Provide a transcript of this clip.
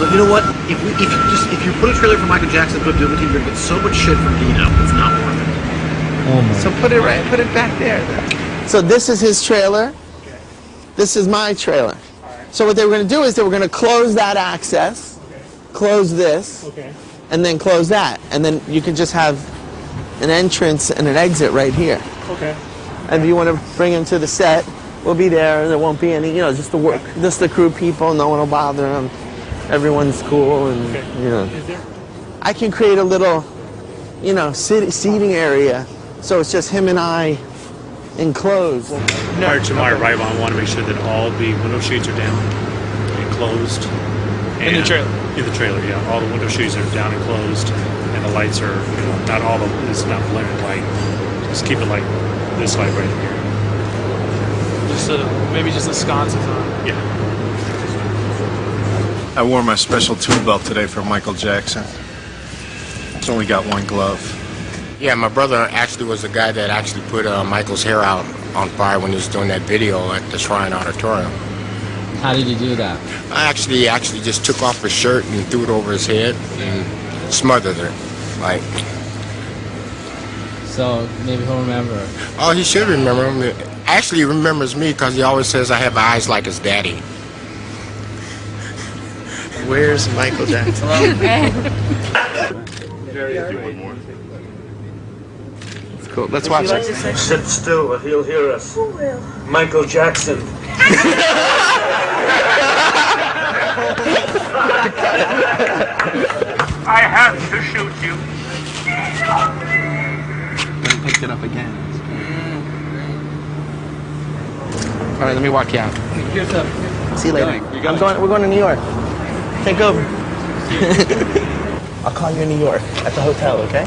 So you know what? If we, if you just if you put a trailer for Michael Jackson, put a Doom team, you're gonna get so much shit from Dino. It's not worth it. Oh my. So put it right, put it back there. then. So this is his trailer. This is my trailer. So what they were going to do is they were going to close that access, close this, Okay. and then close that, and then you can just have an entrance and an exit right here. Okay. And if you want to bring him to the set, we'll be there. There won't be any, you know, just the work, just the crew people. No one will bother them. Everyone's cool, and Okay. you know. Is there? I can create a little, you know, sit, seating area, so it's just him and I enclosed. Prior to my arrival, I want to make sure that all the window shades are down and closed. In the trailer? In the trailer, yeah. All the window shades are down and closed, and the lights are, you know, not all of it's not blaring light. Just keep it like this light right here. Just a, maybe just a sconces on. Yeah. I wore my special tool belt today for Michael Jackson. It's only got one glove. Yeah, my brother actually was the guy that actually put uh, Michael's hair out on fire when he was doing that video at the Shrine Auditorium. How did you do that? I actually actually just took off his shirt and threw it over his head and smothered it. Like, So maybe he'll remember. oh, he should remember. Actually, he remembers me because he always says I have eyes like his daddy. Where's Michael Jackson? It's cool. Let's watch it. Sit still or he'll hear us. Who will? Michael Jackson. I have to shoot you. Picked it up again. All right, let me walk you out. See you later. I'm going. We're going to New York. Take over. I'll call you in New York at the hotel. Okay?